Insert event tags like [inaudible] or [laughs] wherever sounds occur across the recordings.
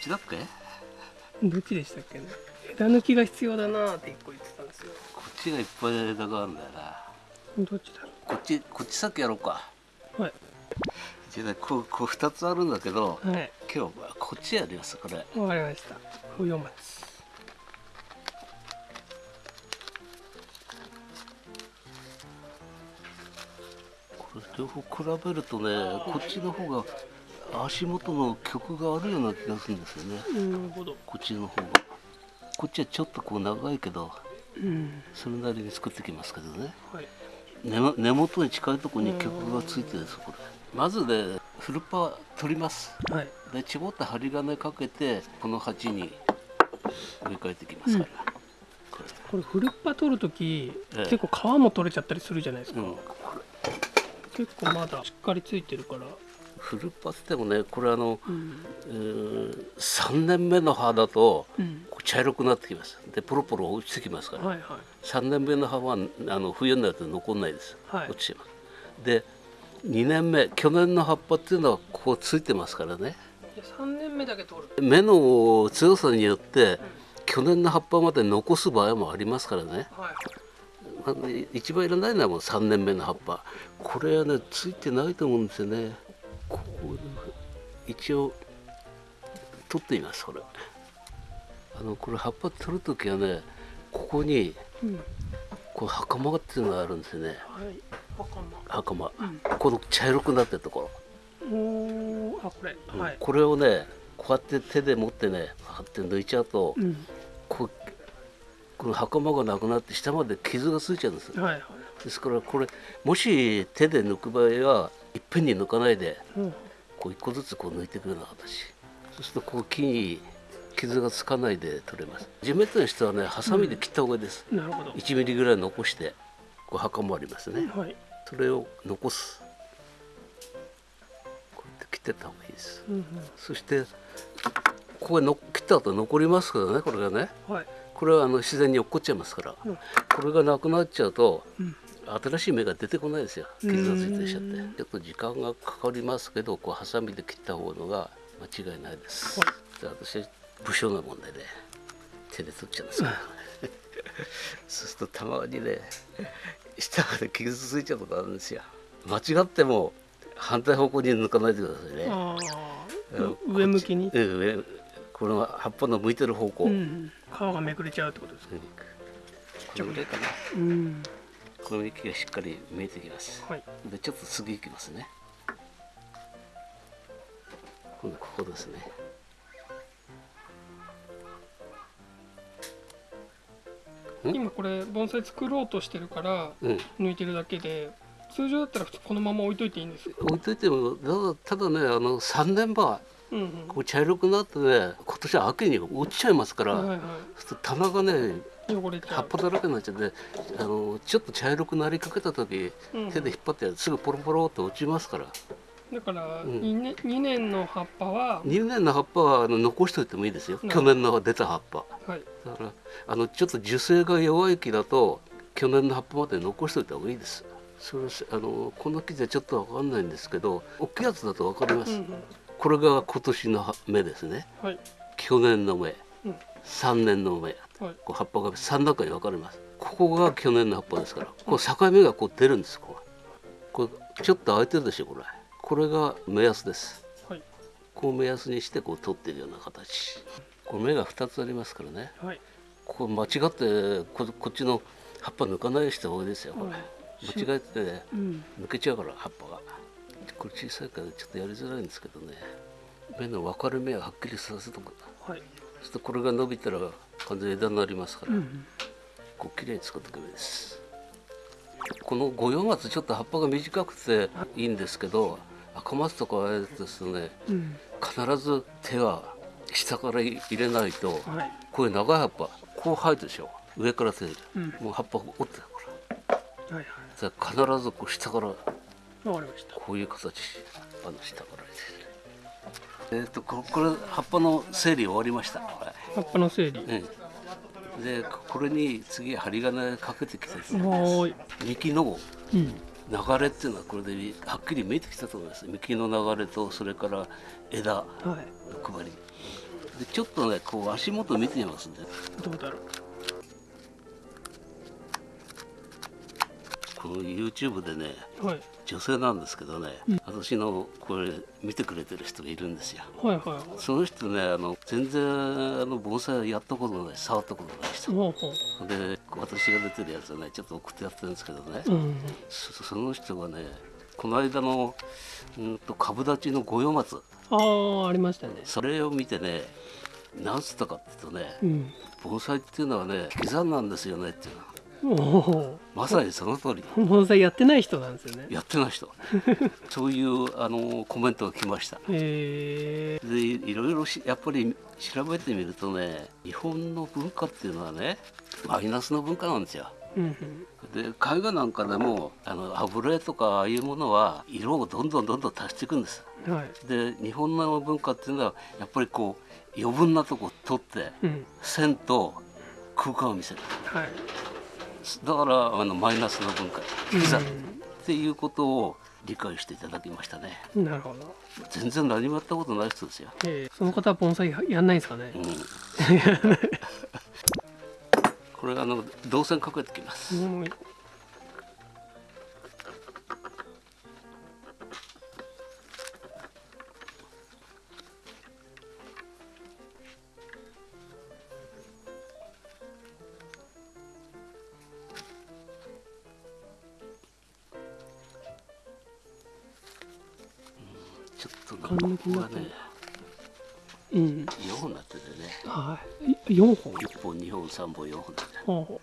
っちだっけどっちでしたっけね。枝抜きが必要だなって一個言ってたんですよ。こっちがいっぱい枝があるんだよな。どっちだろこっちこっち先やろうか。うはい。じゃあねこうこう2つあるんだけどはい。今日はこっちやりますこれ。わかりました。冬松これ両方比べるとねこっちの方が足元の曲があるような気がするんですよね。なるほど。こっちの方が。こっちはちょっとこう長いけどうんそれなりに作ってきますけどね。はい。根も根元に近いところに曲がついてるんですこれ。まずねフルパ取ります。はい。で絞った針金かけてこの鉢に植え替えてきますから、ここれフルッパ取るとき、ええ。結構皮も取れちゃったりするじゃないですか、れうん、結構まだしっかりついてるからフルパってもねこれあの、うん。えー3年目の葉だと茶色くなってきます。でポロポロ落ちてきますから、はいはい。3年目の葉はあの冬になると残んないです、はい。落ちてます。で2年目去年の葉っぱっていうのはこうついてますからね。で3年目だけ取る。目の強さによって去年の葉っぱまで残す場合もありますからね。はい一番いらないのはもう3年目の葉っぱ。これはねついてないと思うんですよねこう一応取ってみますこれ。あのこれ葉っぱ取る時はねここにうん。こう袴っていうのがあるんですよね。はい。袴。袴、うん。この茶色くなってるところ、おーあこれ。はい。これをねこうやって手で持ってねパーって抜いちゃうと、うん。こうこの袴がなくなって下まで傷がついちゃうんですはいはい。ですからこれもし手で抜く場合はぺんに抜かないでうん。こう一個ずつこう抜いていくような形。そうするとこう木に傷がつかないで取れます。地面としてはねハサミで切った方がいいです、なるほど。1ミリぐらい残してこう墓もありますね。はい。それを残す。こうやって切ってった方がいいです。うんそしてここへの切った後残りますけどねこれがね。うんはい。これはあの自然に落っこっちゃいますから、うん。これがなくなっちゃうとうん新しい芽が出てこないですよ。傷がついてきちゃって。うんちょっと時間がかかりますけどこうハサミで切った方のが間違いないです、はい。で私は武将なもんでね手で取っちゃうんです。から [laughs] そうするとたまにね下まで傷ついちゃうことあるんですよ。間違っても反対方向に抜かないでくださいね。上向きに？うん上この葉っぱの向いてる方向、うん。皮がめくれちゃうってことですか？うん。これぐらいかな。うんこの息がしっかり見えてきます。はい。でちょっと次行きますね。今度ここですね。ん？今これ盆栽作ろうとしてるからうん。抜いてるだけで通常だったらこのまま置いといていいんですよ。置いといてもただただねあの3年場うんうん。こう茶色くなってね今年は秋に落ちちゃいますから、はいはい棚がね汚れちゃう葉っぱだらけになっちゃってあのちょっと茶色くなりかけた時、うん。手で引っ張ってすぐポロポロって落ちますから。だからん。2, 年2年の葉っぱは2年の葉っぱはあの残しておいてもいいですよ、うん去年の出た葉っぱ。はい。だからあのちょっと樹勢が弱い木だと去年の葉っぱまで残しておいた方がいいです。それはあのこの木じゃちょっと分かんないんですけど大きいやつだと分かります、うんうん。これが今年の芽ですね。はい。去年の芽。うん。3年の芽。はいこう葉っぱが3段階に分かれます。ここが去年の葉っぱですから。こう境目がこう出るんですこれこれちょっと開いてるでしょこれ。これが目安です。はい。こう目安にしてこう取ってるような形。これ芽が2つありますからね。はい。ここ間違ってここっちの葉っぱ抜かないようにした方がいいですよこれ、うん間違えてねうん。抜けちゃうから葉っぱが。これ小さいからちょっとやりづらいんですけどね。芽の分かれ目をはっきりさせとく。はい。そしてこれが伸びたら完全に枝になりますから、うんこう綺麗に作っておけばいいです。この五葉松ちょっと葉っぱが短くていいんですけど赤松とかああいうやつですとねうん。必ず手は下から入れないとはい。こういう長い葉っぱこう生えてるでしょ。上から手で、うん。もう葉っぱ折ってるから。はいはい。必ずこう下からわかりました。こういう形あの下から入れるえっ、とここれ葉っぱの整理終わりました。こ葉っぱの整理。れ、うん、でこれに次針金かけてきてですねはーい。幹のうん。流れっていうのはこれではっきり見えてきたと思います。幹の流れとそれから枝のはい。配り。でちょっとねこう足元見てみますねどうだろう YouTube でねはい。女性なんですけどね、私のこれ見てくれてる人がいるんですよ。はいはいはい。その人ねあの全然あの盆栽やったことない触ったことない人。ほうほで私が出てるやつはねちょっと送ってやってるんですけどね、ううん。そその人がねこの間のうんと株立ちの五葉松。ああありましたね。それを見てね何つったかっていうとねうん。盆栽っていうのはね刻んなんですよねっていうのまさにその通り。盆栽やってない人なんですよね。やってない人。[laughs] そういうあのコメントが来ました。へえでいろいろしやっぱり調べてみるとね日本の文化っていうのはねマイナスの文化なんですよ。うんで絵画なんかでもあの油絵とかああいうものは色をどんどんどんどん足していくんです。うんはい。で日本の文化っていうのはやっぱりこう余分なとこ取ってうん。線と空間を見せる。はいだからあのマイナスの文化刻むうっていうことを理解していただきましたね。んなるほど。全然何もやったことない人ですよ、えーその方は盆栽やんないんですかね？うん、[laughs] これあの銅線かけてきます。うんと缶抜きになってるねうん。4本になっててね。はい。4本？1本2本3本4本でほう。ほ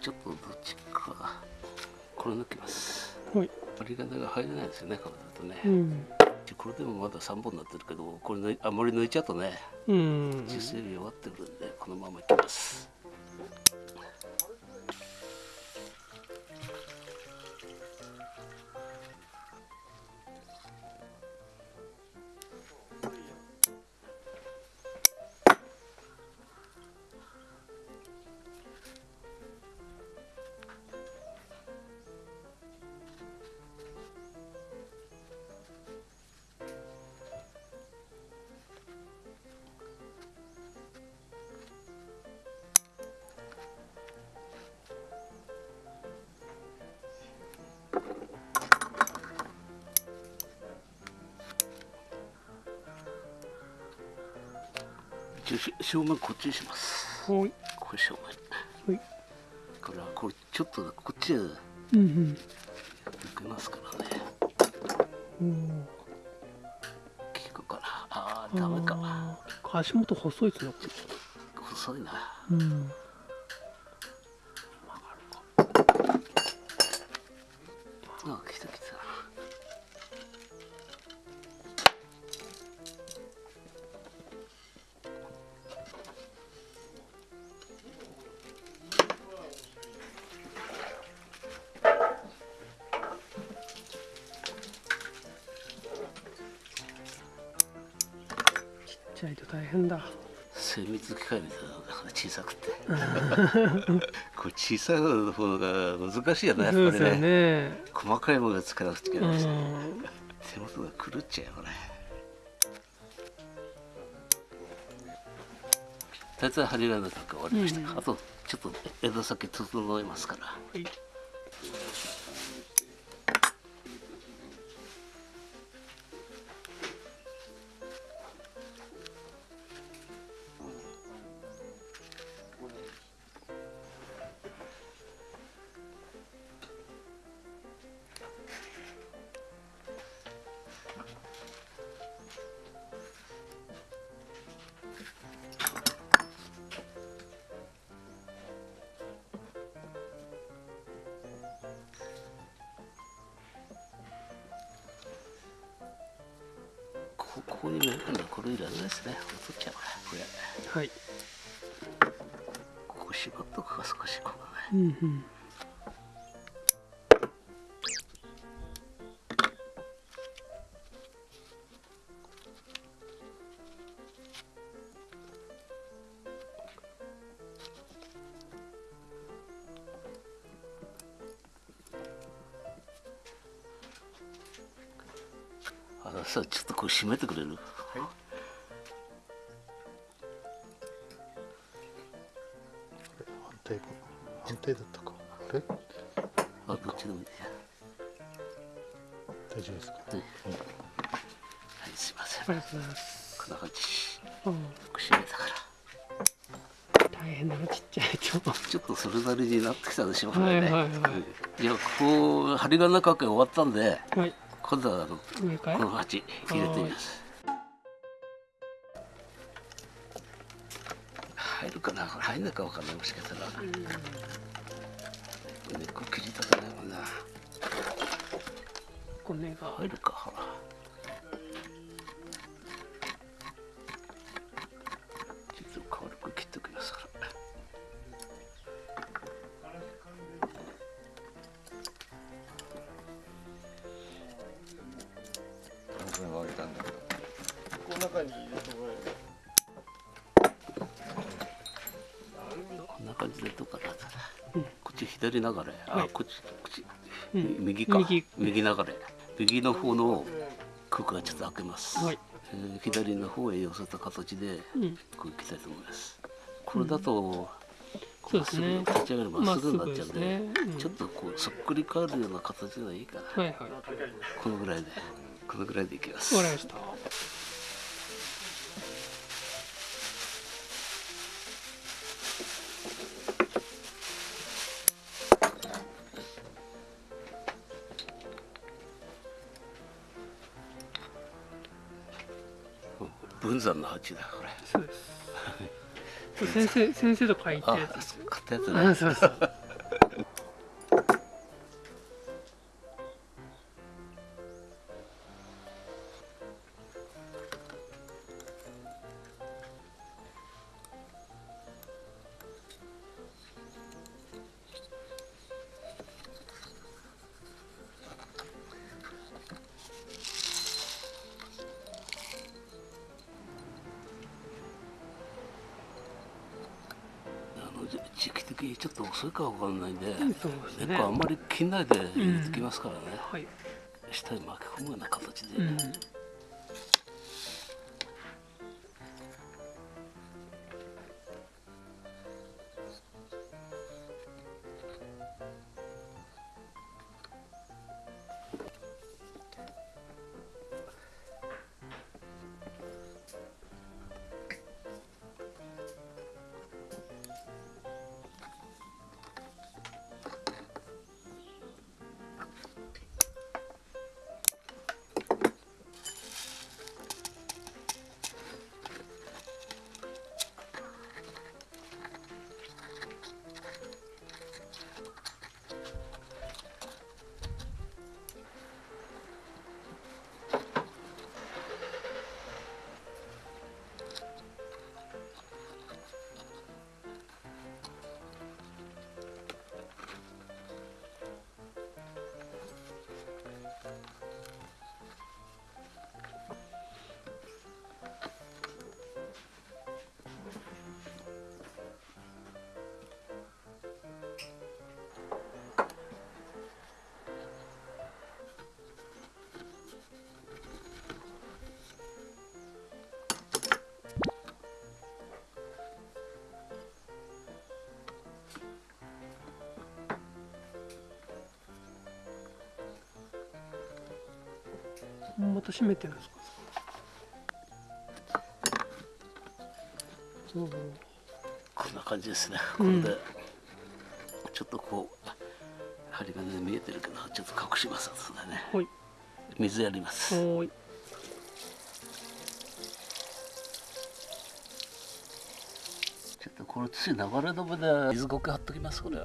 ちょっとどっちかこれ抜きます。うはい。針金が入れないですよねこれだとね、うん。これでもまだ3本になってるけどこれあんまり抜いちゃうとねうん。実勢弱ってくるんでこのままいきます一応し正面こっちにしますはいこれ正面はいこれはこれちょっとこっちへ抜うんけますからねうん効くかなあーダメか足元細いですね細いなうん精密機械みたいなのだから小さくて。これ小さい方が難しいよねやっぱりね。ね細かいものがつけなくちゃいけうないし、ん。手元が狂っちゃうよね。大体針金なんか終わりました、うん。あとちょっと枝先整えますから。はいですね。取っちゃうこれこれ。はい。ここ縛っとくか少しここうねんうん大丈夫ですか、はい。はいすいません。ありがとうございますこんな感じ。うん。串入れたから。大変だなちっちゃいとちょっとそれなりになってきたでしょうね、はいはいはい。うん。いやここ針金かけ終わったんではい。今度はあの上かい？この鉢入れてみます。入るかな？入んないかわかんない。もしかしたら。根っこ切りたくないもんな骨が入るか。ちょっと軽く切っておきますから僕があげたんだけどこの中に入れてもらえこんな感じでどうかな、こっち左流れ。あ、はい。こっちこっち、うん。右か。右流れ右の方の空間ちょっと開けます、はい。えー左の方へ寄せた形でうん。こういきたいと思います。これだと、そうですね。立ち上がるまっすぐになっちゃうんで,、ですね。うん。ちょっとこうそっくり返るような形がいいかな、はいはい。わこのぐらいでこのぐらいでいきます。かりました山の鉢だこれ。そうです。先生先生と書いたあやつです買ったやつねあそうそう時期的にちょっと遅いかわかんないんで、ね。根っこあんまり切ん。ないで入れてきますからね、はい下に巻き込むような形で、うんまた閉めてるんですか？こんな感じですね。こうん。れで、ちょっとこう針金で見えてるけどちょっと隠します後でね。はい。水やります、ちょっとこれ土流れ止めで水苔貼っときますこれ。は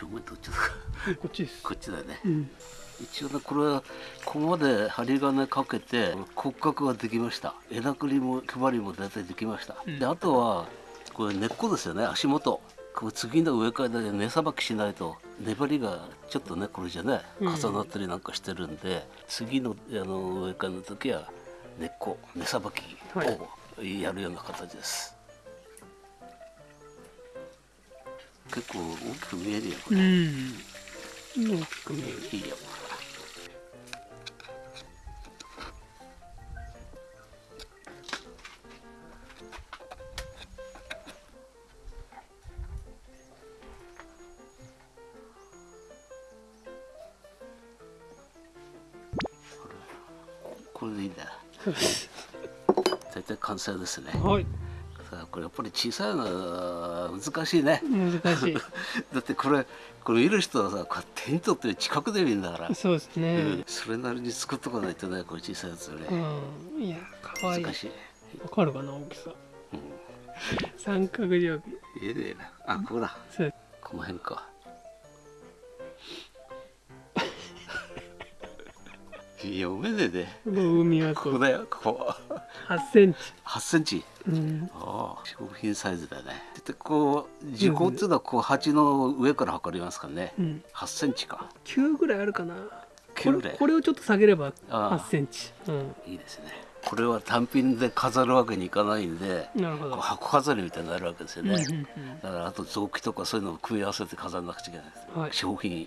正面とちょっとこっちです。こっちだよね。うん。一応ねこれはここまで針金かけて骨格ができました。枝くりも配りも大体できました、うん。であとはこれ根っこですよね。足元。これ次の植え替えで根さばきしないと粘りがちょっとねこれじゃねうん。重なったりなんかしてるんで、次のあの植え替えの時は根っこ根さばきをやるような形です、結構大きく見えるよこれ、うん、大きく見えるいいよこれでいいんだ。[laughs] 絶対完成ですね。はい。れやっぱり小さいのは難しいね。難しい。[laughs] だってこれこれ見る人はさこう手に取って近くで見るんだから、そうですうねん、それなりに作っとかないとねこれ小さいやつようね、ん。いやかわい。い難しい。わかるかな大きさ。三角定規。いいねあここだ。この辺か。[laughs] いや読めねえで。ここ海はここだよここ8センチ。8センチ？うん。ああ食品サイズだね。でこう時効っていうのはこう鉢の上から測りますからね。うん。8センチか。9ぐらいあるかな。こ9ぐらい。れこれをちょっと下げればああ。8センチ。うん。いいですね。これは単品で飾るわけにいかないんでなるほど。箱飾りみたいになるわけですよね、うんうんうん。だからあと臓器とかそういうのを組み合わせて飾らなくちゃいけないです、はい。商品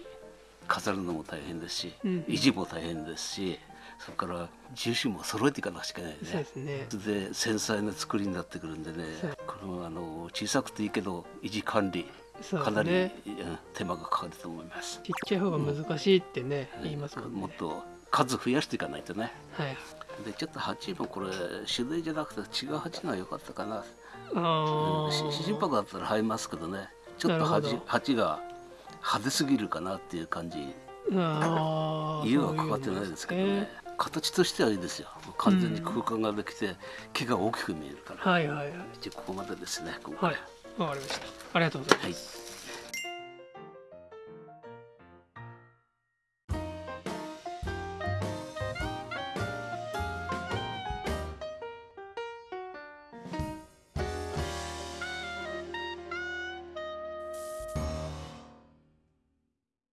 飾るのも大変ですし、うん。維持も大変ですしそれから重心も揃えていかなくちゃいけないそうでねすね。で繊細な作りになってくるんでね。このあの小さくていいけど維持管理かなり、ねうん手間がかかると思います。ちっちゃい方が難しいってね言いますもんね。もっと数増やしていかないとね。はい。でちょっと鉢もこれ種類じゃなくて違う鉢のが良かったかな。あし心拍だったら生えますけどね。ちょっと鉢鉢が派手すぎるかなっていう感じ。ああ家はかかってないですけどね形としてはいいですよ。完全に空間ができて木が大きく見えるから、はいはいはい。一応ここまでですね今回はい。わかりました。ありがとうございます。はい